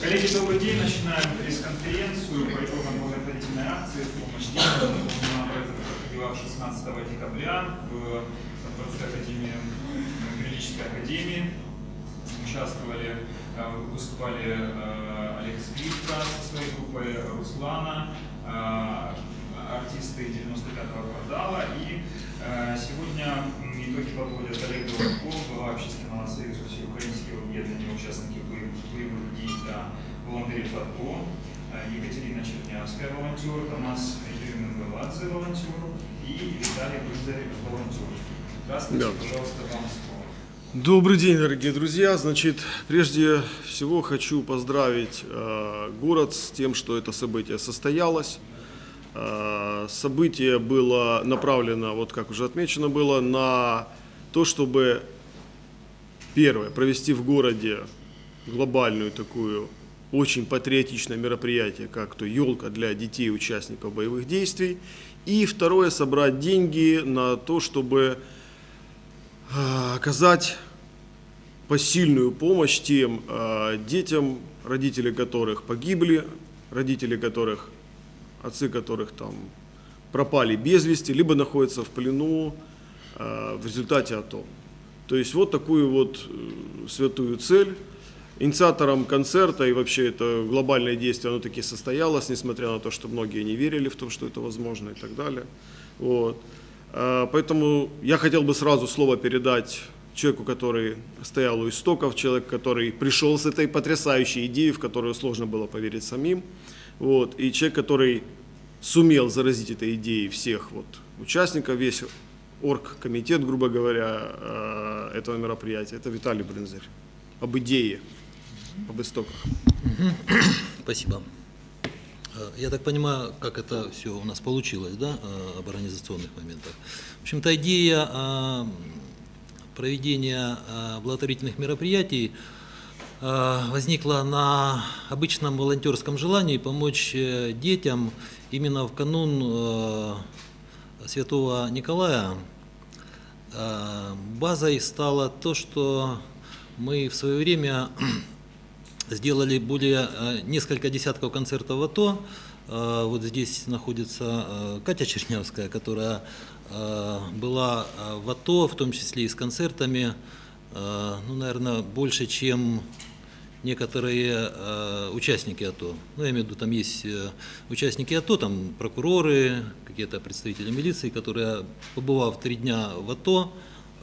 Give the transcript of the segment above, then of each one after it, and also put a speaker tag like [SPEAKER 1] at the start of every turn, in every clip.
[SPEAKER 1] Коллеги, добрый день. Начинаем пресс-конференцию по итогам благотворительной акции в помощь детям. Она проходила 16 декабря в Дворце Академии, юридической академии. Участвовали, э, выступали э, Олег Скрипка со своей группой, Руслана, э, артисты 95-го квартала. И сегодня итоги подводят Олег Дураков, глава общественного союза всеукраинского объединения участников боевых действий для волонтерів АТО, Екатерина Чернявская, волонтер, Томас Юрьевна волонтер и Виталий Брызарь, волонтер. Здравствуйте, да. пожалуйста, вам слово.
[SPEAKER 2] Добрый день, дорогие друзья. Значит, прежде всего хочу поздравить э, город с тем, что это событие состоялось. Э, событие было направлено, вот как уже отмечено было, на то, чтобы, первое, провести в городе глобальную такую очень патриотичное мероприятие, как то елка для детей участников боевых действий. И второе, собрать деньги на то, чтобы а, оказать посильную помощь тем а, детям, родители которых погибли, родители которых, отцы которых там пропали без вести, либо находятся в плену а, в результате АТО. То есть вот такую вот э, святую цель Инициатором концерта и вообще это глобальное действие, оно таки состоялось, несмотря на то, что многие не верили в то, что это возможно и так далее. Вот. А, поэтому я хотел бы сразу слово передать человеку, который стоял у истоков, человек, который пришел с этой потрясающей идеей, в которую сложно было поверить самим, вот, и человек, который сумел заразить этой идеей всех вот, участников, весь оргкомитет, грубо говоря, а, этого мероприятия, это Виталий Брынзарь, об идее об истоках.
[SPEAKER 3] Спасибо. Э, я так понимаю, как это все у нас получилось, да, э, об организационных моментах. В общем-то, идея э, проведения благотворительных мероприятий возникла на обычном волонтерском желании помочь детям именно в канун Святого Николая. Базой стало то, что мы в свое время сделали более э, несколько десятков концертов в АТО. Э, вот здесь находится э, Катя Чернявская, которая была в АТО, в том числе и с концертами, ну, наверное, больше, чем некоторые участники АТО. Ну, я имею в виду, там есть участники АТО, там прокуроры, какие-то представители милиции, которые, побывав три дня в АТО,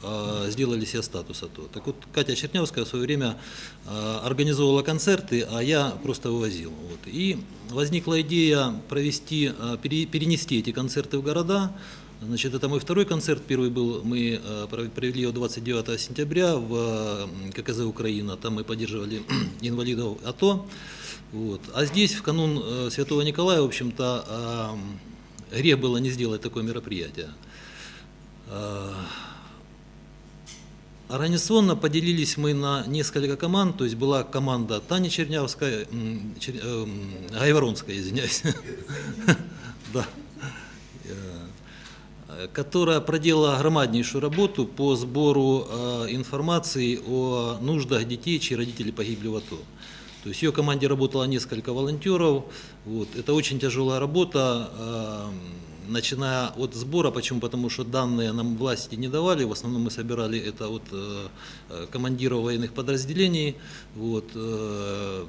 [SPEAKER 3] Э, сделали себе статус АТО. Так вот, Катя Чернявская в свое время э, организовывала концерты, а я просто вывозил. Вот. И возникла идея провести, э, перенести эти концерты в города. Значит, это мой второй концерт. Первый был, мы провели его 29 сентября в ККЗ Украина. Там мы поддерживали инвалидов АТО. Вот. А здесь, в канун Святого Николая, в общем-то, грех было не сделать такое мероприятие. Организационно поделились мы на несколько команд, то есть была команда Тани Чернявская, Чер, э, Гайворонская, извиняюсь, да, э, которая проделала громаднейшую работу по сбору э, информации о нуждах детей, чьи родители погибли в АТО. То есть ее команде работало несколько волонтеров. Вот. Это очень тяжелая работа. Э, начиная от сбора, почему? Потому что данные нам власти не давали, в основном мы собирали это от э, командиров военных подразделений, вот,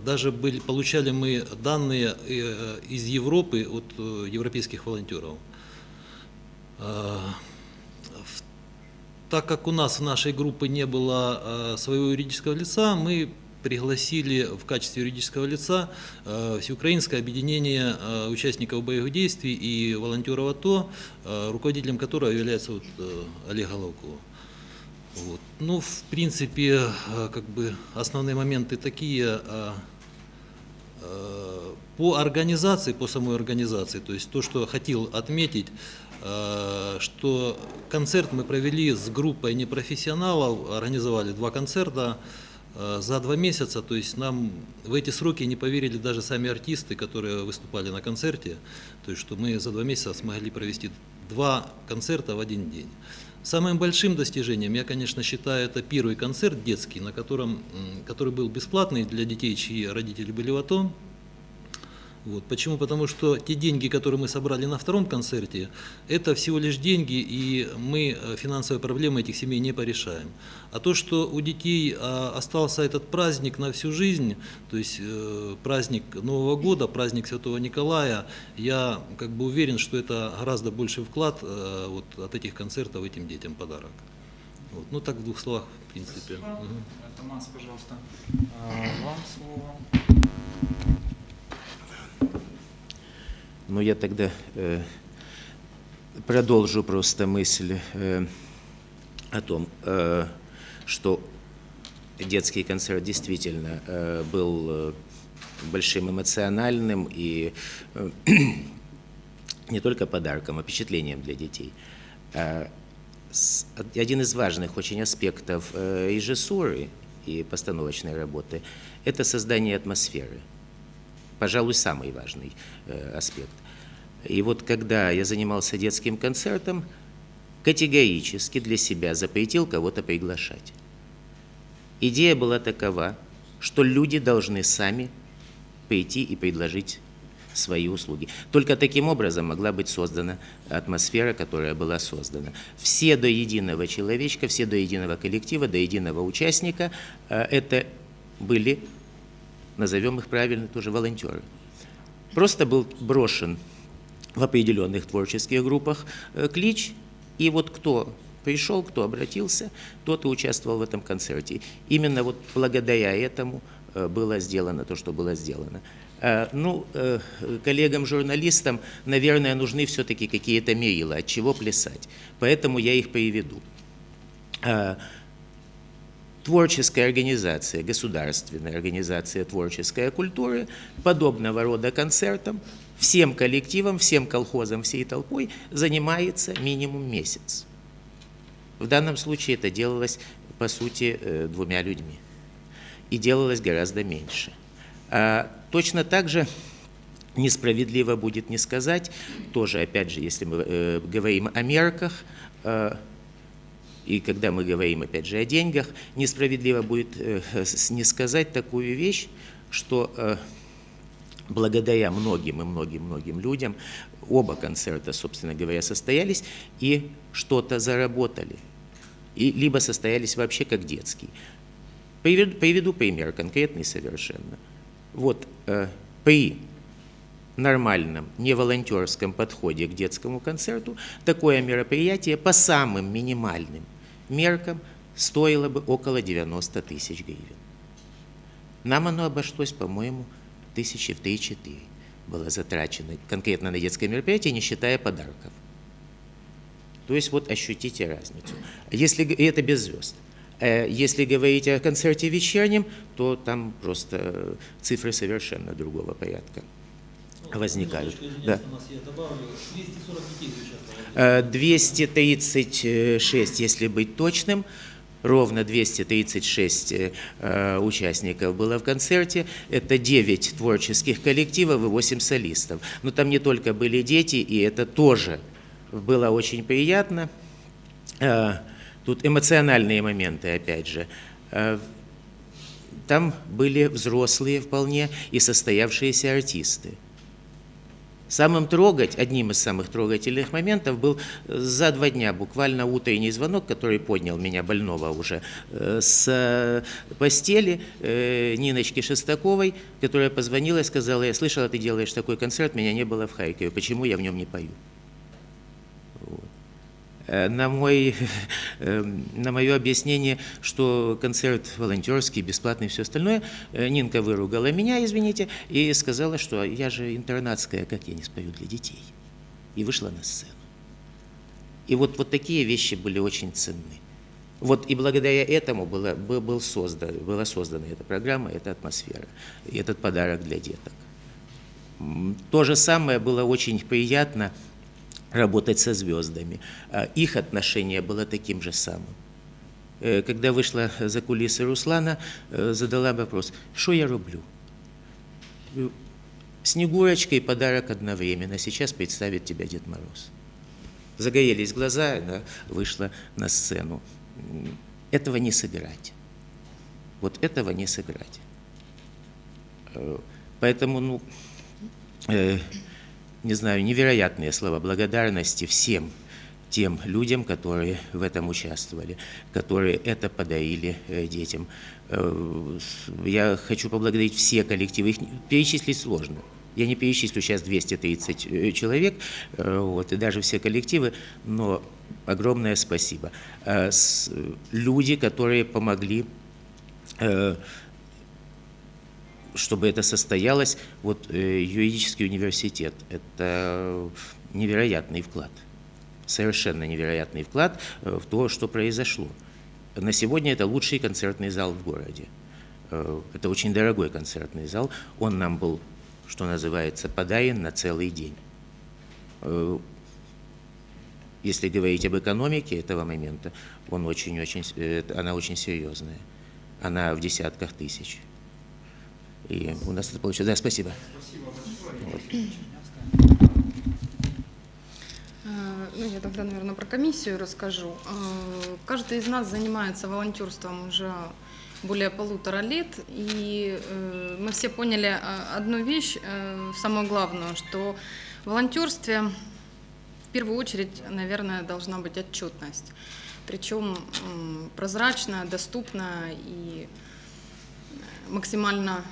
[SPEAKER 3] даже были, получали мы данные из Европы от европейских волонтеров. Э, так как у нас в нашей группе не было э, своего юридического лица, мы пригласили в качестве юридического лица э, Всеукраинское объединение участников боевых действий и волонтеров АТО, руководителем которого является вот Олег Головков. Вот. Ну, в принципе, как бы основные моменты такие по организации, по самой организации, то есть то, что хотел отметить, что концерт мы провели с группой непрофессионалов, организовали два концерта, Э, за два месяца, то есть нам в эти сроки не поверили даже сами артисты, которые выступали на концерте, то есть что мы за два месяца смогли провести два концерта в один день. Самым большим достижением я, конечно, считаю, это первый концерт детский, на котором, который был бесплатный для детей, чьи родители были в АТО. Вот. Почему? Потому что те деньги, которые мы собрали на втором концерте, это всего лишь деньги, и мы э, финансовые проблемы этих семей не порешаем. А то, что у детей а, остался этот праздник на всю жизнь, то есть э, праздник Нового года, праздник Святого Николая, я как бы уверен, что это гораздо больший вклад э, вот, от этих концертов этим детям подарок. Вот. Ну так в двух словах, в принципе.
[SPEAKER 1] Спасибо. Э, Томас, пожалуйста, вам слово.
[SPEAKER 4] Ну, я тогда э, продолжу просто мысль э, о том, э, что детский концерт действительно э, был э, большим эмоциональным и э, не только подарком, а впечатлением для детей. А с- Один из важных очень аспектов э, режиссуры и постановочной работы – это создание атмосферы пожалуй, самый важный э, аспект. И вот когда я занимался детским концертом, категорически для себя запретил кого-то приглашать. Идея была такова, что люди должны сами прийти и предложить свои услуги. Только таким образом могла быть создана атмосфера, которая была создана. Все до единого человечка, все до единого коллектива, до единого участника э, это были назовем их правильно, тоже волонтеры. Просто был брошен в определенных творческих группах э, клич, и вот кто пришел, кто обратился, тот и участвовал в этом концерте. Именно вот благодаря этому э, было сделано то, что было сделано. Э, Ну, коллегам-журналистам, наверное, нужны все-таки какие-то мерила, от чего плясать. Поэтому я их приведу. Творческая организация, государственная организация творческой культуры подобного рода концертам всем коллективам, всем колхозам, всей толпой занимается минимум месяц. В данном случае это делалось, по сути, э, двумя людьми. И делалось гораздо меньше. А точно так же несправедливо будет не сказать, тоже, опять же, если мы э, говорим о мерках, э, и когда мы говорим, опять же, о деньгах, несправедливо будет э, не сказать такую вещь, что э, благодаря многим и многим-многим людям оба концерта, собственно говоря, состоялись и что-то заработали. И либо состоялись вообще как детский. Приведу, приведу пример, конкретный совершенно. Вот э, при нормальном, не волонтерском подходе к детскому концерту, такое мероприятие по самым минимальным меркам стоило бы около 90 тысяч гривен. Нам оно обошлось, по-моему, тысячи в 3-4 было затрачено конкретно на детское мероприятие, не считая подарков. То есть вот ощутите разницу. Если, и это без звезд. Э, Если говорить о концерте вечернем, то там просто э, цифры совершенно другого порядка возникают. Да. Э, 236, если быть точным, ровно 236 э, э, участников было в концерте. Это 9 творческих коллективов и 8 солистов. Но там не только были дети, и это тоже было очень приятно. Э, Тут эмоциональные моменты, опять же. Э, Там были взрослые вполне и состоявшиеся артисты. Самым трогать, одним из самых трогательных моментов был э, за два дня буквально утренний звонок, который поднял меня больного уже э, с э, постели Ниночки Шестаковой, которая позвонила и сказала, я слышала, ты делаешь такой концерт, меня не было в Харькове, почему я в нем не пою? Э, На, мой, э, на мое объяснение, что концерт волонтерский, бесплатный и все остальное, э, Нинка выругала меня, извините, и сказала, что я же интернатская, как я не спою для детей. И вышла на сцену. И вот, вот такие вещи были очень ценны. Вот и благодаря этому была, был, создан, была создана эта программа, эта атмосфера, этот подарок для деток. То же самое было очень приятно работать со звездами. А Их отношение было таким же самым. Э, Когда вышла за кулисы Руслана, э, задала вопрос, что я роблю? Говорю, Снегурочка и подарок одновременно. Сейчас представит тебя Дед Мороз. загорелись глаза, она вышла на сцену. Этого не собирать. Вот этого не собирать. Э, Поэтому, ну, э, не знаю, невероятные слова благодарности всем тем людям, которые в этом участвовали, которые это подарили э, детям. Э, Я хочу поблагодарить все коллективы, их перечислить сложно. Я не перечислю сейчас 230 э, человек, вот, и даже все коллективы, но огромное спасибо. Люди, которые помогли чтобы это состоялось, вот э, юридический университет – это невероятный вклад, совершенно невероятный вклад э, в то, что произошло. На сегодня это лучший концертный зал в городе. Э, Это очень дорогой концертный зал. Он нам был, что называется, подарен на целый день. Если говорить об экономике этого момента, он очень-очень, с- э, она очень серьезная. Она в десятках тысяч. И у нас это получилось. Да, спасибо.
[SPEAKER 5] Э, Ну, я тогда, наверное, про комиссию расскажу. Э, Каждый из нас занимается волонтерством уже более полутора лет, и э, мы все поняли одну вещь, самую главную, что в волонтерстве в первую очередь, наверное, должна быть отчетность. Причем прозрачная, доступная и максимально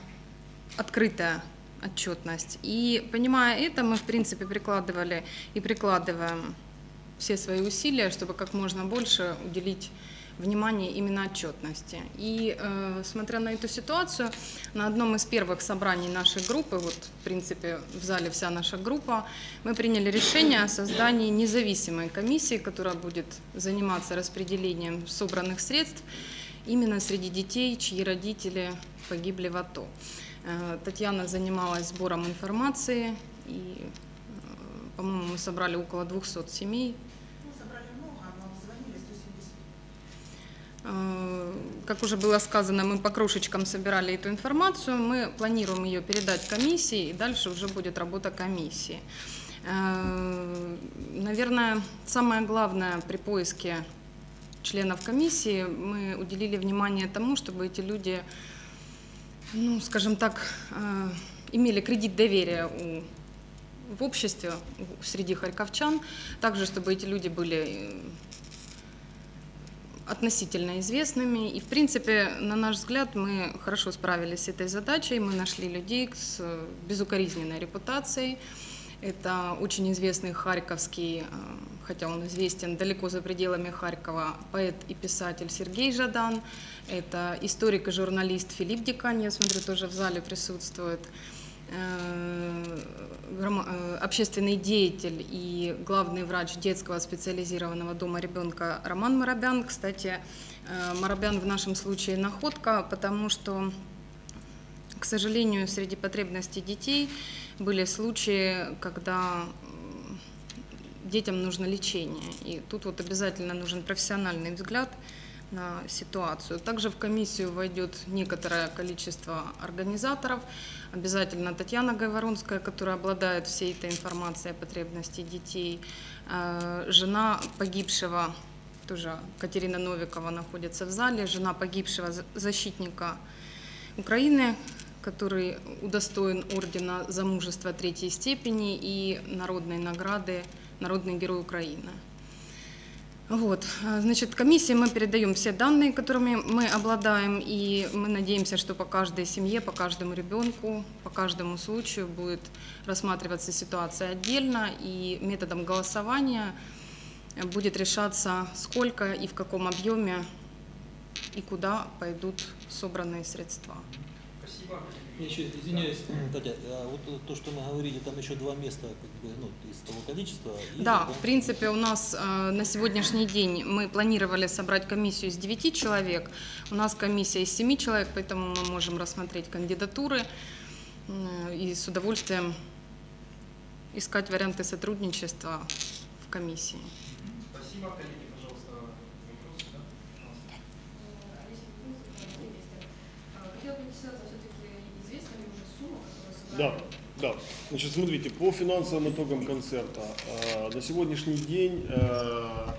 [SPEAKER 5] открытая отчетность. И понимая это, мы, в принципе, прикладывали и прикладываем все свои усилия, чтобы как можно больше уделить внимание именно отчетности. И э, смотря на эту ситуацию, на одном из первых собраний нашей группы, вот в принципе в зале вся наша группа, мы приняли решение о создании независимой комиссии, которая будет заниматься распределением собранных средств именно среди детей, чьи родители погибли в АТО. Э, Татьяна занималась сбором информации, и, э, по-моему, мы собрали около 200 семей. Э, Как уже было сказано, мы по крошечкам собирали эту информацию, мы планируем ее передать комиссии, и дальше уже будет работа комиссии. Наверное, самое главное при поиске членов комиссии мы уделили внимание тому, чтобы эти люди, ну, скажем так, э, имели кредит доверия у, в обществе, среди харьковчан, также чтобы эти люди были э, относительно известными. И, в принципе, на наш взгляд, мы хорошо справились с этой задачей. Мы нашли людей с э, безукоризненной репутацией. Это очень известный харьковский, э, хотя он известен далеко за пределами Харькова, поэт и писатель Сергей Жадан. Это историк и журналист Филипп Дикань, я смотрю, тоже в зале присутствует. Э, э, общественный деятель и главный врач детского специализированного дома ребенка Роман Марабян. Кстати, Марабян в нашем случае находка, потому что, к сожалению, среди потребностей детей были случаи, когда детям нужно лечение. И тут вот обязательно нужен профессиональный взгляд на ситуацию. Также в комиссию войдет некоторое количество организаторов. Обязательно Татьяна Гайворонская, которая обладает всей этой информацией о потребности детей. Э, Жена погибшего, тоже Катерина Новикова находится в зале, жена погибшего за- защитника Украины, который удостоен ордена за мужество третьей степени и народной награды «Народный герой Украины». Вот, а, значит, комиссии мы передаем все данные, которыми мы обладаем, и мы надеемся, что по каждой семье, по каждому ребенку, по каждому случаю будет рассматриваться ситуация отдельно, и методом голосования будет решаться, сколько и в каком объеме и куда пойдут собранные средства.
[SPEAKER 3] Я еще извиняюсь, Татьяна, а вот то, что мы говорили, там еще два места как бы, ну, из того количества. есть,
[SPEAKER 5] Да, в принципе, у нас э, на сегодняшний день мы планировали собрать комиссию из 9 человек. У нас комиссия из 7 человек, поэтому мы можем рассмотреть кандидатуры э, и с удовольствием искать варианты сотрудничества в комиссии.
[SPEAKER 1] Спасибо, коллеги, пожалуйста, вопросы, да? Пожалуйста.
[SPEAKER 6] Хотела бы интересоваться, все-таки известна ли уже сумма, которая
[SPEAKER 2] Да. Да, значит, смотрите, по финансовым итогам концерта. э, На сегодняшний день, э,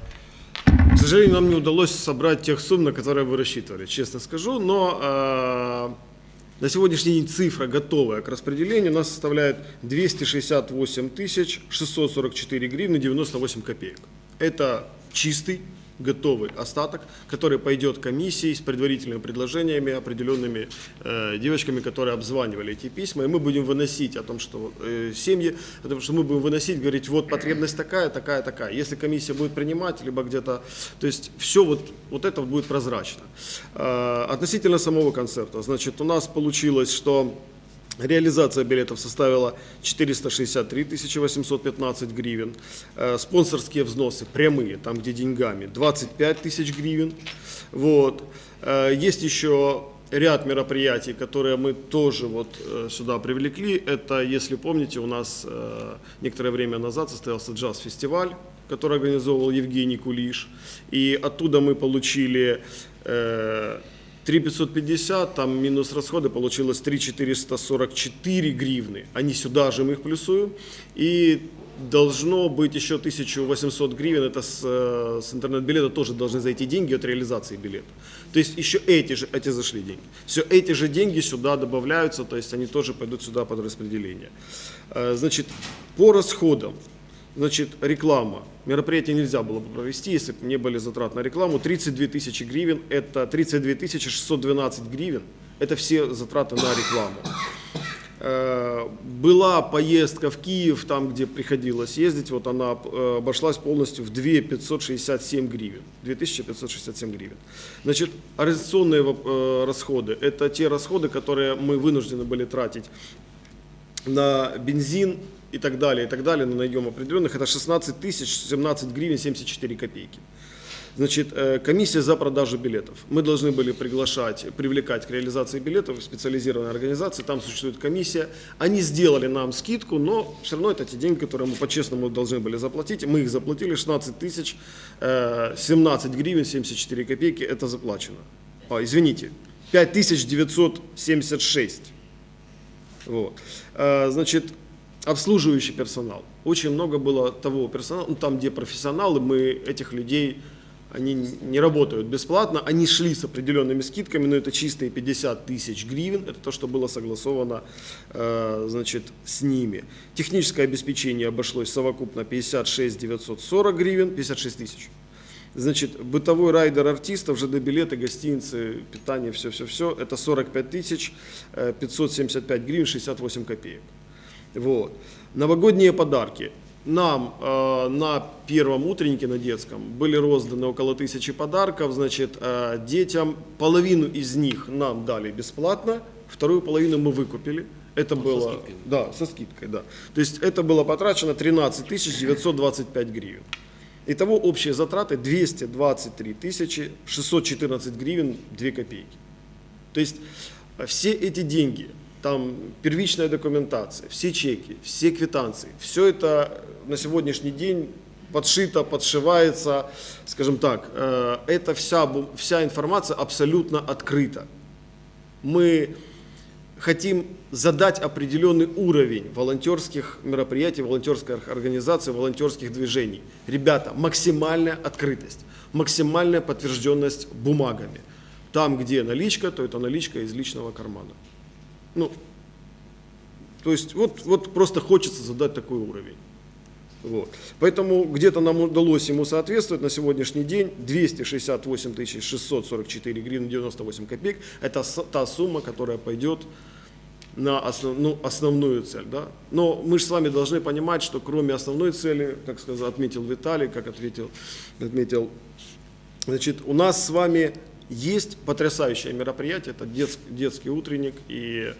[SPEAKER 2] к сожалению, нам не удалось собрать тех сумм, на которые вы рассчитывали, честно скажу, но э, на сегодняшний день цифра, готовая к распределению, у нас составляет 268 тысяч 644 гривны 98 копеек. Это чистый, готовый остаток, который пойдет комиссии с предварительными предложениями, определенными э, девочками, которые обзванивали эти письма, и мы будем выносить о том, что э, семьи, о том, что мы будем выносить, говорить, вот потребность такая, такая, такая. Если комиссия будет принимать, либо где-то, то есть все вот, вот это будет прозрачно. Э, относительно самого концерта, значит, у нас получилось, что Реализация билетов составила 463 815 гривен. Э, Спонсорские взносы прямые, там где деньгами, 25 тысяч гривен. Вот. Э, Есть еще ряд мероприятий, которые мы тоже вот э, сюда привлекли. Это, если помните, у нас некоторое время назад состоялся джаз-фестиваль, который организовывал Евгений Кулиш. И оттуда мы получили 3550, там минус расходы, получилось 3444 гривны. Они сюда же, мы их плюсуем. И должно быть еще 1800 гривен, это с, э, с интернет-билета тоже должны зайти деньги от реализации билета. То есть еще эти же, эти зашли деньги. Все эти же деньги сюда добавляются, то есть они тоже пойдут сюда под распределение. Э, Значит, по расходам. Значит, реклама. Мероприятие нельзя было бы провести, если бы не были затрат на рекламу. 32 тысячи гривен, это 32 тысячи 612 гривен. Это все затраты на рекламу. Э, Была поездка в Киев, там, где приходилось ездить, вот она э, обошлась полностью в 2 567 гривен. 2567 гривен. Значит, организационные э, расходы, это те расходы, которые мы вынуждены были тратить на бензин и так далее, и так далее, на наем определенных, это 16 тысяч 17 гривен 74 копейки. Значит, э, комиссия за продажу билетов. Мы должны были приглашать, привлекать к реализации билетов специализированные организации, там существует комиссия. Они сделали нам скидку, но все равно это те деньги, которые мы по-честному должны были заплатить. Мы их заплатили, 16 тысяч э, 17 гривен 74 копейки, это заплачено. А, извините, 5976. Вот. Э, Значит, обслуживающий персонал. Очень много было того персонала, ну, там, где профессионалы, мы этих людей, они не работают бесплатно, они шли с определенными скидками, но это чистые 50 тысяч гривен, это то, что было согласовано э, значит, с ними. Техническое обеспечение обошлось совокупно 56 940 гривен, 56 тысяч. Значит, бытовой райдер артистов, ЖД билеты, гостиницы, питание, все-все-все, это 45 тысяч э, 575 гривен 68 копеек. Вот. Новогодние подарки. Нам э, на первом утреннике на детском были розданы около тысячи подарков. Значит, э, детям половину из них нам дали бесплатно, вторую половину мы выкупили. Это было,
[SPEAKER 3] скидкой.
[SPEAKER 2] да, со скидкой, да. То есть это было потрачено 13 925 гривен. Итого общие затраты 223 тысячи 614 гривен 2 копейки. То есть все эти деньги, там первичная документация, все чеки, все квитанции, все это на сегодняшний день подшито, подшивается, скажем так, э, это вся, вся информация абсолютно открыта. Мы хотим задать определенный уровень волонтерских мероприятий, волонтерских организаций, волонтерских движений. Ребята, максимальная открытость, максимальная подтвержденность бумагами. Там, где наличка, то это наличка из личного кармана. Ну, то есть вот, вот просто хочется задать такой уровень. Вот. Поэтому где-то нам удалось ему соответствовать на сегодняшний день 268 644 гривны 98 копеек. Это та сумма, которая пойдет на основ- ну, основную цель. Да? Но мы же с вами должны понимать, что кроме основной цели, как сказал, отметил Виталий, как ответил, отметил, значит, у нас с вами есть потрясающее мероприятие, это детский, детский утренник, и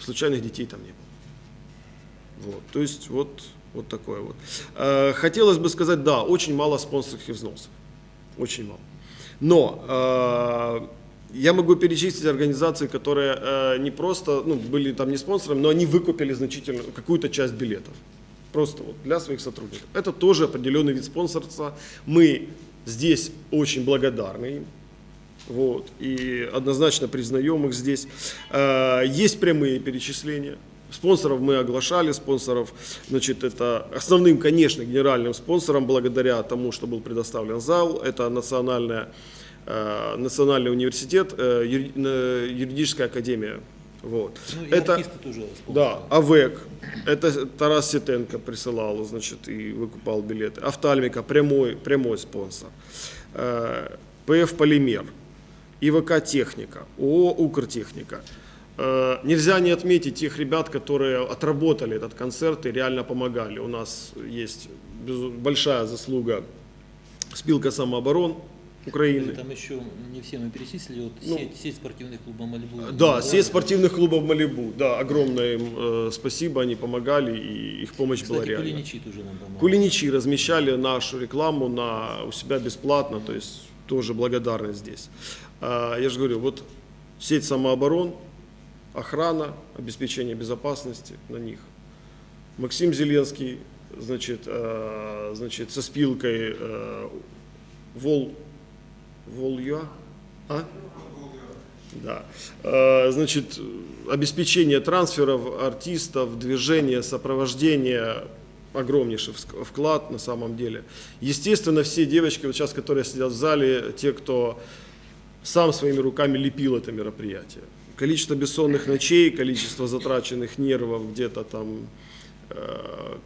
[SPEAKER 2] случайных детей там не было. Вот, то есть вот, вот такое вот. Э, Хотелось бы сказать, да, очень мало спонсорских взносов. Очень мало. Но э, я могу перечислить организации, которые э, не просто ну, были там не спонсорами, но они выкупили значительную какую-то часть билетов. Просто вот для своих сотрудников. Это тоже определенный вид спонсорства. Мы здесь очень благодарны им. Вот, и однозначно признаем их здесь. Э, Есть прямые перечисления. Спонсоров мы оглашали, спонсоров, значит, это основным, конечно, генеральным спонсором, благодаря тому, что был предоставлен зал, это национальная, э, национальный университет, э, юри- юридическая академия. Вот.
[SPEAKER 3] Ну,
[SPEAKER 2] это,
[SPEAKER 3] тоже
[SPEAKER 2] да, АВЭК, это Тарас Ситенко присылал, значит, и выкупал билеты. Офтальмика, прямой, прямой спонсор. ПФ Полимер, ИВК Техника, ООО Укртехника. Э, Нельзя не отметить тех ребят, которые отработали этот концерт и реально помогали. У нас есть большая заслуга спилка самооборон Украины.
[SPEAKER 3] Там еще не все мы перечислили. Вот
[SPEAKER 2] Ну,
[SPEAKER 3] сеть, сеть спортивных клубов Малибу.
[SPEAKER 2] Да, сеть спортивных клубов Малибу. Да, огромное им э, спасибо, они помогали, и их помощь была
[SPEAKER 3] Кстати,
[SPEAKER 2] реальна.
[SPEAKER 3] Кулиничи тоже нам помогли.
[SPEAKER 2] Кулиничи размещали нашу рекламу на, у себя бесплатно, то есть тоже благодарность здесь. А, я же говорю, вот сеть самооборон, охрана, обеспечение безопасности на них. Максим Зеленский, значит, э, значит со спилкой э, Вол, Волюа, а? Да. Значит, обеспечение трансферов артистов, движение, сопровождение, огромнейший вклад на самом деле. Естественно, все девочки, вот сейчас, которые сидят в зале, те, кто сам своими руками лепил это мероприятие. Количество бессонных ночей, количество затраченных нервов, где-то там э,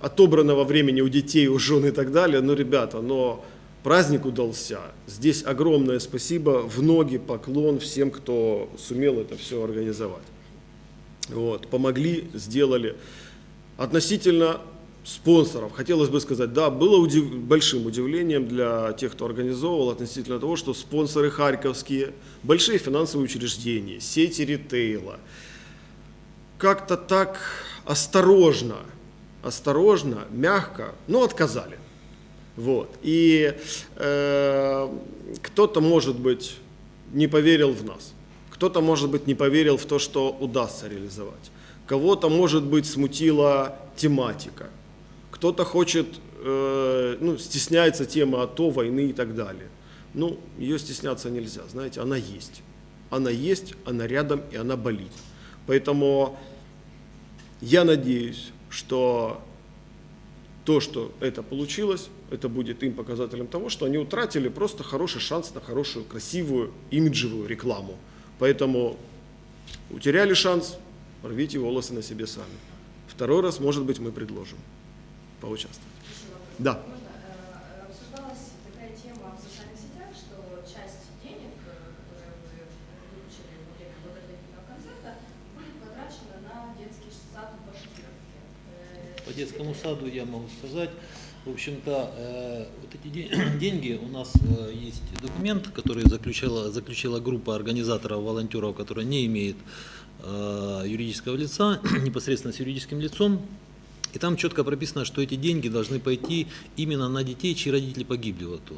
[SPEAKER 2] отобранного времени у детей, у жен и так далее. Ну, ребята, но праздник удался. Здесь огромное спасибо, в ноги поклон всем, кто сумел это все организовать. Вот, помогли, сделали. Относительно спонсоров, хотелось бы сказать, да, было удив- большим удивлением для тех, кто организовывал, относительно того, что спонсоры харьковские, большие финансовые учреждения, сети ритейла, как-то так осторожно, осторожно, мягко, но отказали. Вот. И э, кто-то, может быть, не поверил в нас. Кто-то, может быть, не поверил в то, что удастся реализовать. Кого-то, может быть, смутила тематика. Кто-то хочет, э, ну, стесняется тема АТО, войны и так далее. Ну, ее стесняться нельзя, знаете, она есть. Она есть, она рядом и она болит. Поэтому я надеюсь, что то, что это получилось, это будет им показателем того, что они утратили просто хороший шанс на хорошую, красивую, имиджевую рекламу. Поэтому утеряли шанс, рвите волосы на себе сами. Второй раз, может быть, мы предложим поучаствовать. Да.
[SPEAKER 6] Можно, обсуждалась такая тема в социальных сетях, что часть денег, которые вы выручили во время благотворительного концерта, будет потрачена на детский сад в Башкировке.
[SPEAKER 3] По детскому саду я могу сказать. В общем-то, э, вот эти де- деньги, у нас э, есть документ, который заключила, заключила группа организаторов, волонтеров, которая не имеет э, юридического лица, непосредственно с юридическим лицом. И там четко прописано, что эти деньги должны пойти именно на детей, чьи родители погибли в АТО.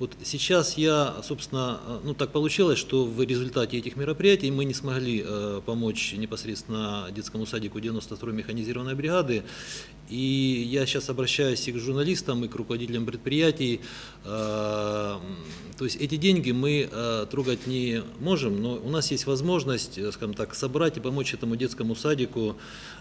[SPEAKER 3] Вот сейчас я, собственно, э, ну так получилось, что в результате этих мероприятий мы не смогли э, помочь непосредственно детскому садику 92-й механизированной бригады. И я сейчас обращаюсь и к журналистам, и к руководителям предприятий. Э, То есть эти деньги мы э, трогать не можем, но у нас есть возможность, э, скажем так, собрать и помочь этому детскому садику.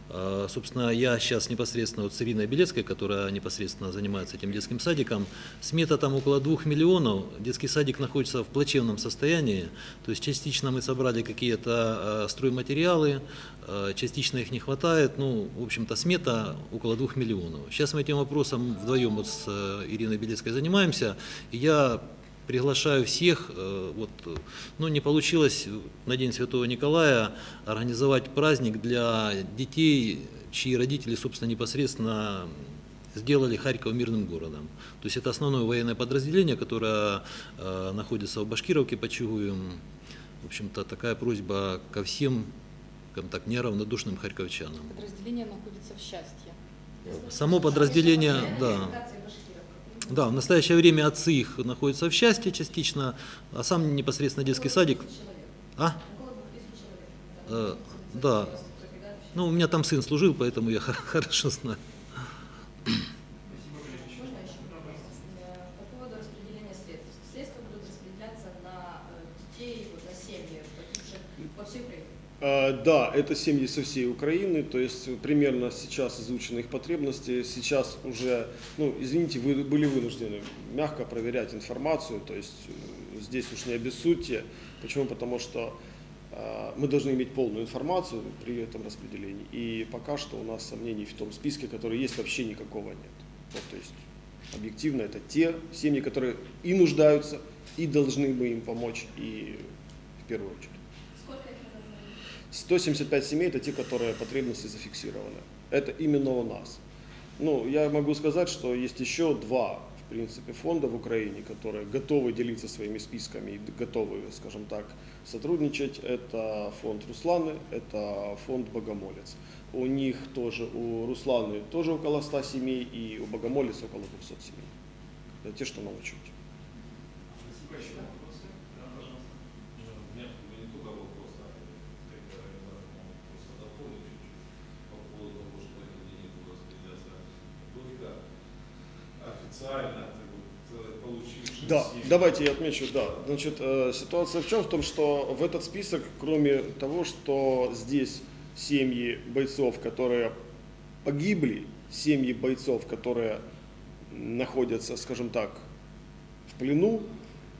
[SPEAKER 3] Э, Собственно, я сейчас непосредственно вот с Ириной Белецкой, которая непосредственно занимается этим детским садиком, смета там около двух миллионов. Детский садик находится в плачевном состоянии. То есть частично мы собрали какие-то э, стройматериалы, э, частично их не хватает. Ну, в общем-то, смета около двух миллионов. Сейчас мы этим вопросом вдвоем вот с э, Ириной Белецкой занимаемся. И я приглашаю всех, э, вот, э, ну не получилось на День Святого Николая организовать праздник для детей, чьи родители, собственно, непосредственно сделали Харьков мирным городом. То есть это основное военное подразделение, которое э, находится в Башкировке под Чугуем. В общем-то, такая просьба ко всем, скажем так, неравнодушным харьковчанам.
[SPEAKER 5] Подразделение находится в счастье.
[SPEAKER 3] Само подразделение, да. Да, в настоящее время отцы их находятся в счастье частично, а сам непосредственно детский садик. А? Э, да. Ну, у меня там сын служил, поэтому я хорошо знаю.
[SPEAKER 6] Можно еще вопрос? Э, По поводу распределения средств. Средства будут распределяться на э, детей, вот, на семьи погибших по всей Украине.
[SPEAKER 2] Э, да, это семьи со всей Украины, то есть примерно сейчас изучены их потребности. Сейчас уже, ну, извините, вы были вынуждены мягко проверять информацию, то есть э, здесь уж не обессудьте. Почему? Потому что э, мы должны иметь полную информацию при этом распределении. И пока что у нас сомнений в том списке, который есть, вообще никакого нет. Вот, то есть объективно это те семьи, которые и нуждаются, и должны мы им помочь, и в первую очередь.
[SPEAKER 6] Сколько их надо знать?
[SPEAKER 2] 175 семей это те, которые потребности зафиксированы. Это именно у нас. Ну, я могу сказать, что есть еще два, в принципе, фонда в Украине, которые готовы делиться своими списками и готовы, скажем так, сотрудничать. Это фонд Русланы, это фонд Богомолец. У них тоже, у Русланы тоже около 100 семей и у Богомолец около 200 семей. Это те, что на учете.
[SPEAKER 1] Спасибо. Еще вопросы? Да, пожалуйста.
[SPEAKER 7] У меня не только вопрос, а как организатор могут просто дополнить чуть-чуть по поводу того, что эти деньги будут распределяться только э, получившим
[SPEAKER 2] Да,
[SPEAKER 7] семьи.
[SPEAKER 2] давайте я отмечу, да. Значит, э, ситуация в чем? В том, что в этот список, кроме того, что здесь семьи бойцов, которые погибли, семьи бойцов, которые находятся, скажем так, в плену,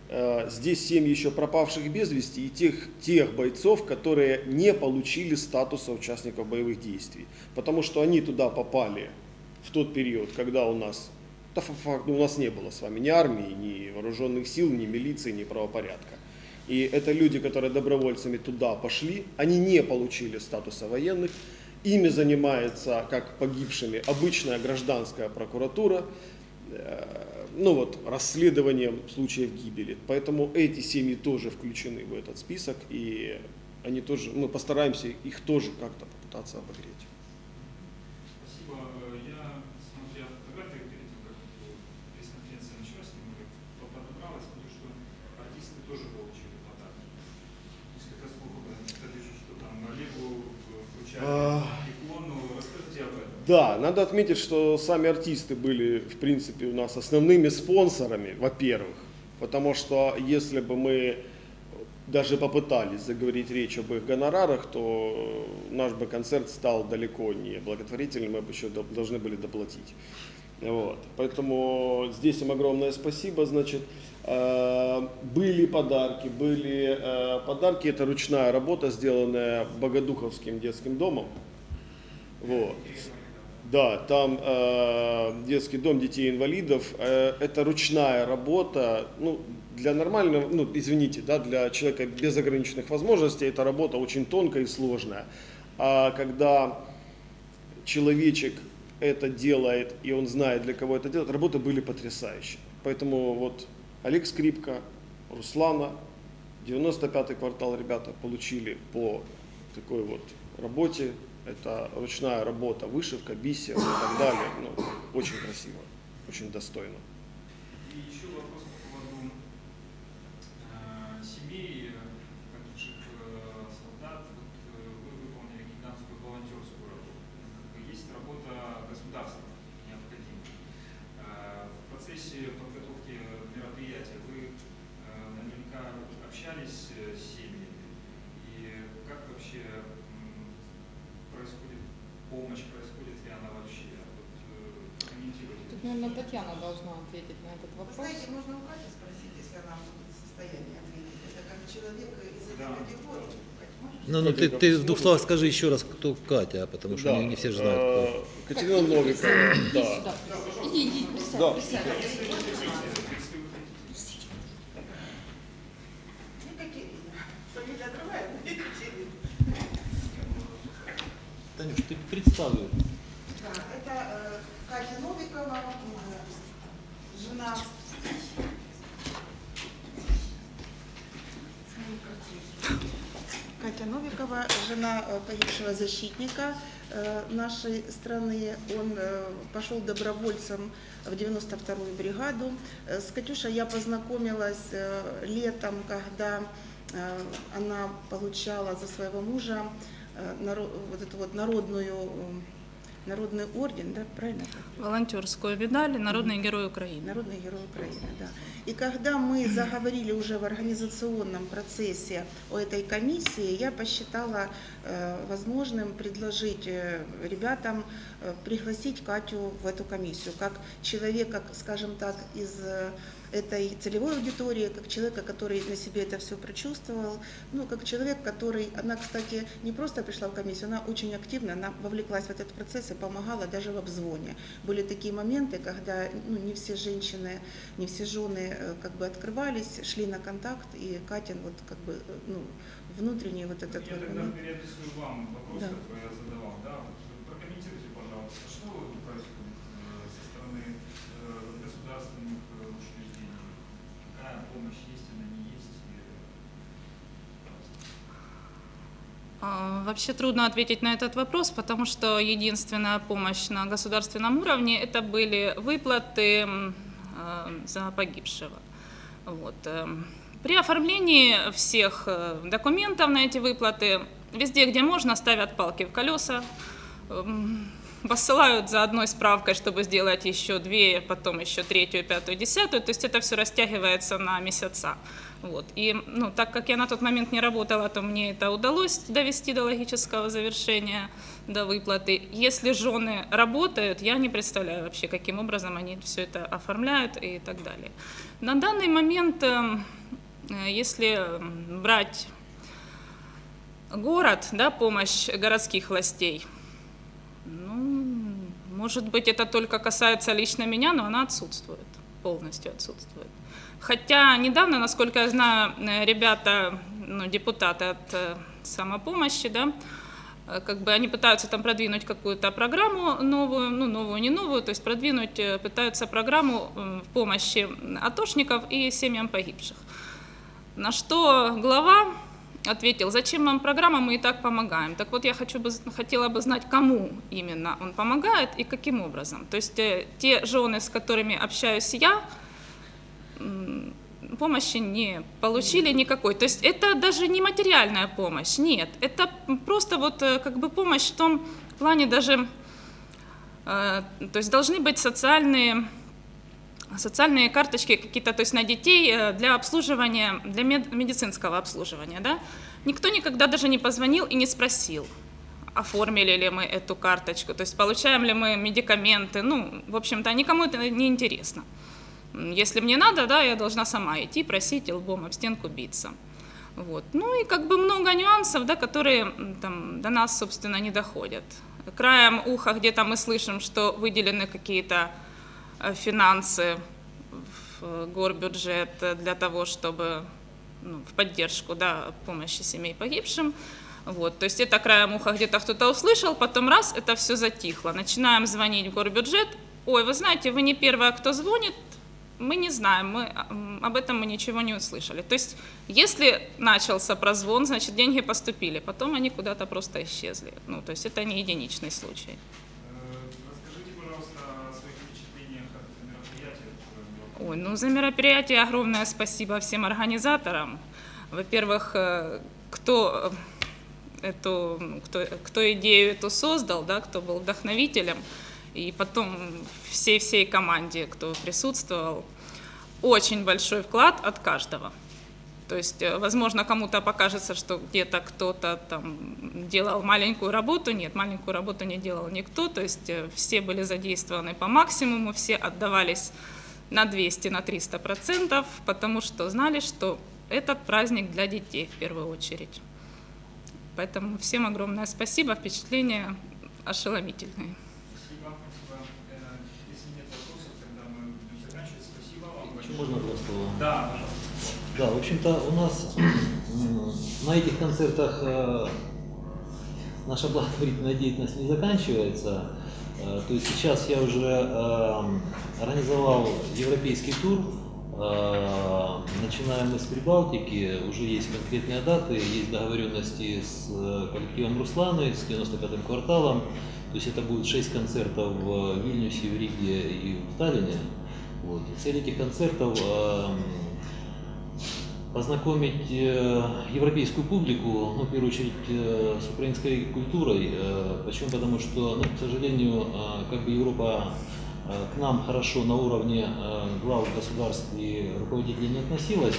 [SPEAKER 2] э, здесь семьи еще пропавших без вести и тех, тех бойцов, которые не получили статуса участников боевых действий. Потому что они туда попали в тот период, когда у нас, ну, у нас не было с вами ни армии, ни вооруженных сил, ни милиции, ни правопорядка. И это люди, которые добровольцами туда пошли, они не получили статуса военных, ими занимается, как погибшими, обычная гражданская прокуратура, э, ну вот, расследованием случаев гибели. Поэтому эти семьи тоже включены в этот список, и они тоже, мы постараемся их тоже как-то попытаться обогреть.
[SPEAKER 1] Спасибо. Э, Я, смотря фотографии перед тем, как э, пресс-конференция началась, немного подобрал, и смотрю, что артисты тоже получили подарки. Несколько слов об этом. Я вижу, что там Олегу э, вручали
[SPEAKER 2] А.
[SPEAKER 1] икону. Расскажите об этом.
[SPEAKER 2] Да, надо отметить, что сами артисты были, в принципе, у нас основными спонсорами, во-первых, потому что если бы мы даже попытались заговорить речь об их гонорарах, то наш бы концерт стал далеко не благотворительным, мы бы еще до- должны были доплатить. Вот. Поэтому здесь им огромное спасибо. Значит, э, были подарки, были э, подарки, это ручная работа, сделанная Богодуховским детским домом. Вот. Да, там э, детский дом детей-инвалидов. Э, это ручная работа. Ну, для нормального, ну, извините, да, для человека без ограниченных возможностей эта работа очень тонкая и сложная. А когда человечек это делает, и он знает, для кого это делать, работы были потрясающие. Поэтому вот Олег Скрипка, Руслана, 95-й квартал ребята получили по такой вот работе. Это ручная работа, вышивка, бисер и так далее. Ну, очень красиво, очень достойно.
[SPEAKER 1] И еще вопрос по поводу э, семей э, погибших э, солдат. Вот, э, вы выполнили гигантскую волонтерскую работу. Как бы есть работа государства необходимая. Э, в процессе подготовки мероприятия вы э, наверняка общались э, с семьями. И как вообще м, происходит помощь, происходит ли она вообще? Вот, э, прокомментируйте.
[SPEAKER 5] Тут, наверное, Татьяна должна ответить на этот
[SPEAKER 8] Вы
[SPEAKER 5] вопрос.
[SPEAKER 8] знаете, можно у Кати спросить, если она будет в состоянии ответить. Это как человек из этой
[SPEAKER 1] Да.
[SPEAKER 8] категории.
[SPEAKER 3] Ну, ну ты, ты в двух словах скажи еще раз, кто Катя, потому что не, не все же знают, кто.
[SPEAKER 2] Катерина Новикова, да.
[SPEAKER 5] Иди, иди, присядь,
[SPEAKER 2] Да.
[SPEAKER 5] присядь.
[SPEAKER 8] Екатерина. Фамилия другая, но Екатерина.
[SPEAKER 3] Танюш, ты представил.
[SPEAKER 8] Да, это э, Катя Новикова, э, жена Катя Новикова, жена э, погибшего защитника э, нашей страны. Он э, пошел добровольцем в 92-ю бригаду. Э, С Катюшей я познакомилась летом, когда она получала за своего мужа вот эту вот народную народный орден, да, правильно?
[SPEAKER 9] волонтерскую медаль «Народный герой Украины».
[SPEAKER 8] Народный герой Украины, да. И когда мы заговорили уже в организационном процессе о этой комиссии, я посчитала э, возможным предложить э, ребятам э, пригласить Катю в эту комиссию, как человека, скажем так, из этой целевой аудитории, как человека, который на себе это все прочувствовал, ну, как человек, который, она, кстати, не просто пришла в комиссию, она очень активно, она вовлеклась в этот процесс и помогала даже в обзвоне. Были такие моменты, когда ну, не все женщины, не все жены э, как бы открывались, шли на контакт, и Катин вот как бы, э, ну, внутренний вот этот
[SPEAKER 1] Я
[SPEAKER 8] вот
[SPEAKER 1] тогда
[SPEAKER 8] момент.
[SPEAKER 1] переадресую вам вопрос,
[SPEAKER 8] Да.
[SPEAKER 1] который я задавал. Да? Вот прокомментируйте, пожалуйста, что происходит э, со стороны э, государственных э, учреждений? Какая помощь есть, она не есть? И, э, пожалуйста.
[SPEAKER 9] А, Вообще трудно ответить на этот вопрос, потому что единственная помощь на государственном уровне это были выплаты э, за погибшего. Вот. эм. При оформлении всех э, документов на эти выплаты, везде, где можно, ставят палки в колеса, посылают за одной справкой, чтобы сделать еще две, потом еще третью, пятую, десятую. То есть это все растягивается на месяца. Вот. И ну, так как я на тот момент не работала, то мне это удалось довести до логического завершения, до выплаты. Если жены работают, я не представляю вообще, каким образом они все это оформляют и так далее. На данный момент, э, э, если м, брать город, да, помощь городских властей, ну, может быть, это только касается лично меня, но она отсутствует, полностью отсутствует. Хотя недавно, насколько я знаю, э, ребята, ну, депутаты от э, самопомощи, да, э, как бы они пытаются там продвинуть какую-то программу новую, ну, новую, не новую, то есть продвинуть, пытаются программу в помощи атошников и семьям погибших. На что глава ответил, зачем вам программа, мы и так помогаем. Так вот, я хочу бы, хотела бы знать, кому именно он помогает и каким образом. То есть те жены, с которыми общаюсь я, помощи не получили никакой. То есть это даже не материальная помощь, нет. Это просто вот э, как бы помощь в том плане даже, э, то есть должны быть социальные социальные карточки какие-то, то есть на детей э, для обслуживания, для мед- медицинского обслуживания, да. Никто никогда даже не позвонил и не спросил, оформили ли мы эту карточку, то есть получаем ли мы медикаменты, ну, в общем-то, никому это не интересно. Если мне надо, да, я должна сама идти, просить и лбом об стенку биться. Вот. Ну и как бы много нюансов, да, которые там, до нас, собственно, не доходят. Краем уха где-то мы слышим, что выделены какие-то э, финансы в э, горбюджет для того, чтобы ну, в поддержку да, помощи семей погибшим. Вот, то есть это краем уха где-то кто-то услышал, потом раз, это все затихло. Начинаем звонить в горбюджет. Ой, вы знаете, вы не первая, кто звонит, мы не знаем, мы, об этом мы ничего не услышали. То есть, если начался прозвон, значит, деньги поступили, потом они куда-то просто исчезли. Ну, то есть, это не единичный случай.
[SPEAKER 1] Э,
[SPEAKER 9] Ой, ну за мероприятие огромное спасибо всем организаторам. Во-первых, э, кто э, эту, ну, кто, кто идею эту создал, да, кто был вдохновителем, и потом всей-всей команде, кто присутствовал. Очень большой вклад от каждого. То есть, э, возможно, кому-то покажется, что где-то кто-то там делал маленькую работу. Нет, маленькую работу не делал никто. То есть э, все были задействованы по максимуму, все отдавались на 200, на 300 процентов, потому что знали, что этот праздник для детей в первую очередь. Поэтому всем огромное спасибо, впечатления ошеломительные.
[SPEAKER 1] Спасибо, спасибо. Э, Если нет вопросов, тогда мы будем заканчивать. Спасибо вам.
[SPEAKER 3] Еще можно два слова?
[SPEAKER 1] Да, пожалуйста.
[SPEAKER 3] Да, в общем-то, у нас м, на этих концертах э, наша благотворительная деятельность не заканчивается. Э, То есть сейчас я уже э, организовал европейский тур. Э, Начинаем мы с Прибалтики, уже есть конкретные даты, есть договоренности с э, коллективом Русланы, с 95-м кварталом. То есть это будет 6 концертов в Вильнюсе, в Риге и в Таллине. Вот. Цель этих концертов э, познакомить э, европейскую публику, ну, в первую очередь, э, с украинской культурой. Э, Почему? Потому что, ну, к сожалению, э, как бы Европа э, к нам хорошо на уровне э, глав государств и руководителей не относилась.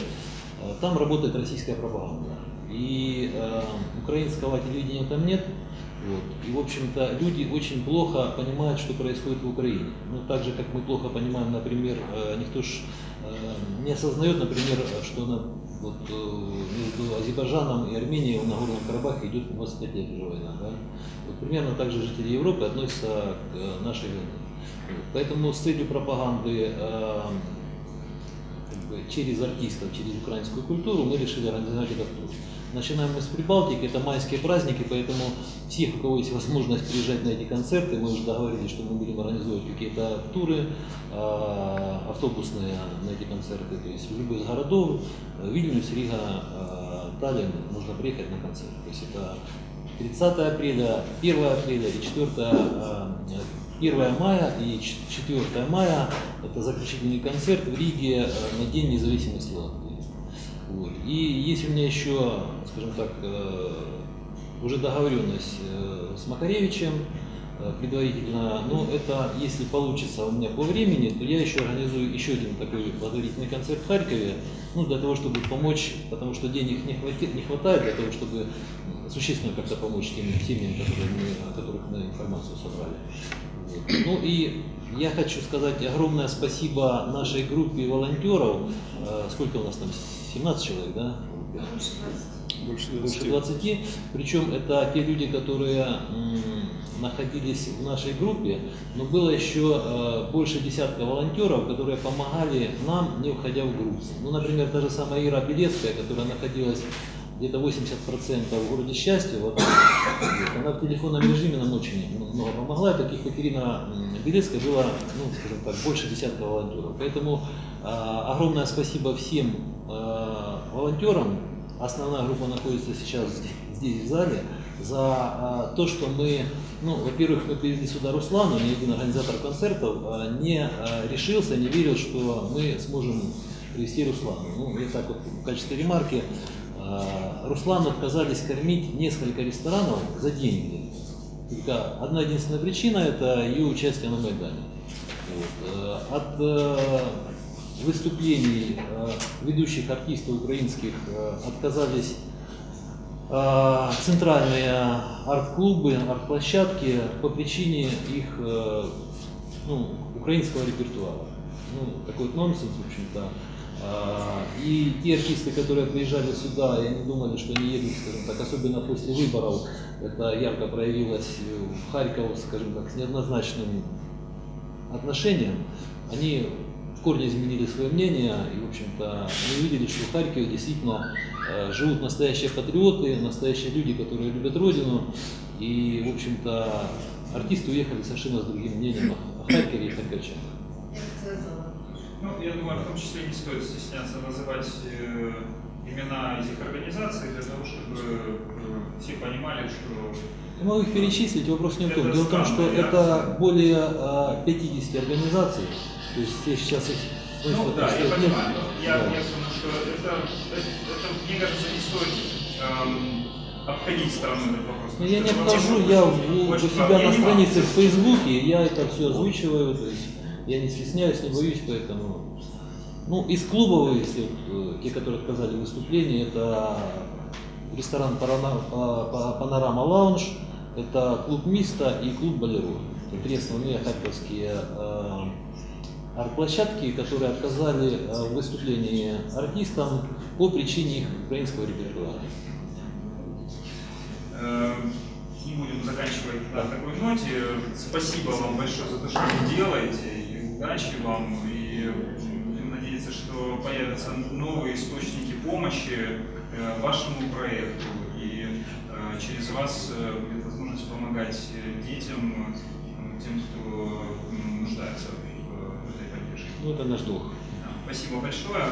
[SPEAKER 3] Э, Там работает российская пропаганда. И э, украинского телевидения там нет. Вот. И, в общем-то, люди очень плохо понимают, что происходит в Украине. Ну, так же, как мы плохо понимаем, например, э, никто ж э, не осознает, например, что на, вот, э, между Азербайджаном и Арменией в Нагорном Карабахе идет 25 лет уже война. Да? Вот примерно так же жители Европы относятся к нашей войне. Поэтому с целью пропаганды через артистов, через украинскую культуру мы решили организовать этот тур. Начинаем мы с Прибалтики, это майские праздники, поэтому всех, у кого есть возможность приезжать на эти концерты, мы уже договорились, что мы будем организовывать какие-то туры э, автобусные на эти концерты, то есть в любой из городов, э, Вильнюс, Рига, э, Таллин, нужно приехать на концерт. То есть это 30 апреля, 1 апреля и 4, э, 1 мая и 4 мая это заключительный концерт в Риге э, на День независимости. Вот. И есть у меня еще, скажем так, э, уже договоренность э, с Макаревичем э, предварительно, но это, если получится у меня по времени, то я еще организую еще один такой благотворительный концерт в Харькове, ну, для того, чтобы помочь, потому что денег не, хватит, не хватает для того, чтобы существенно как-то помочь тем семьям, которые мы, о которых мы информацию собрали. Вот. Ну и я хочу сказать огромное спасибо нашей группе волонтеров. Сколько у нас там? 17 человек, да?
[SPEAKER 2] Больше
[SPEAKER 3] Больше 20. Причем это те люди, которые находились в нашей группе, но было еще э, больше десятка волонтеров, которые помогали нам, не уходя в группу. Ну, например, та же самая Ира Белецкая, которая находилась где-то 80% в городе Счастья, вот, она в телефонном режиме нам очень много помогла. И таких м, Белецкая было, ну, скажем так, больше десятка волонтеров. Поэтому э, огромное спасибо всем волонтерам. Основная группа находится сейчас здесь, в зале за а, то, что мы, ну, во-первых, мы привезли сюда Руслану, ни один организатор концертов а, не а, решился, не верил, что мы сможем привезти Руслану. Ну, я так вот в качестве ремарки, Руслану отказались кормить несколько ресторанов за деньги. Только одна единственная причина – это ее участие на Майдане. Вот. Э, От э, выступлений э, ведущих артистов украинских э, отказались э, центральные арт-клубы, арт-площадки по причине их ну, украинского репертуара. Ну, такой вот нонсенс, в общем-то. И те артисты, которые приезжали сюда, и они думали, что они едут, скажем так, особенно после выборов, это ярко проявилось в Харьков, скажем так, с неоднозначным отношением, они корне изменили свое мнение, и, в общем-то, мы увидели, что в Харькове действительно э, живут настоящие патриоты, настоящие люди, которые любят Родину, и, в общем-то, артисты уехали совершенно с другим мнением о Харькове и харьковчанах.
[SPEAKER 1] Ну, я думаю, в том числе не стоит стесняться называть э, имена этих организаций для того, чтобы э, все понимали, что
[SPEAKER 3] Я могу их перечислить, вопрос не в том.
[SPEAKER 1] Это
[SPEAKER 3] Дело в том, что это более а, 50 организаций, то есть я сейчас их...
[SPEAKER 1] Ну да, я понимаю. Я,
[SPEAKER 3] Да.
[SPEAKER 1] я думаю, что это, это, это, мне кажется, не стоит эм, обходить стороной этот вопрос.
[SPEAKER 3] Но Ну, я не обхожу, я в- у себя
[SPEAKER 1] Я
[SPEAKER 3] на странице в Фейсбуке, я это все озвучиваю, то есть я не стесняюсь, не боюсь, поэтому... Ну, из клубов, если вот, э, те, которые отказали в выступлении, это ресторан Панорама Лаунж, это клуб Миста и клуб Болеро. Три основные харьковские э, арт-площадки, которые отказали э, в выступлении артистам по причине их украинского репертуара.
[SPEAKER 1] Э, Не будем заканчивать на такой ноте. Спасибо вам большое за то, что вы делаете. И удачи вам. И будем надеяться, что появятся новые источники помощи э, вашему проекту. И э, через вас э, будет возможность помогать э, детям, э, тем, кто нуждается в, в этой поддержке.
[SPEAKER 3] Ну, это наш долг.
[SPEAKER 1] Спасибо большое.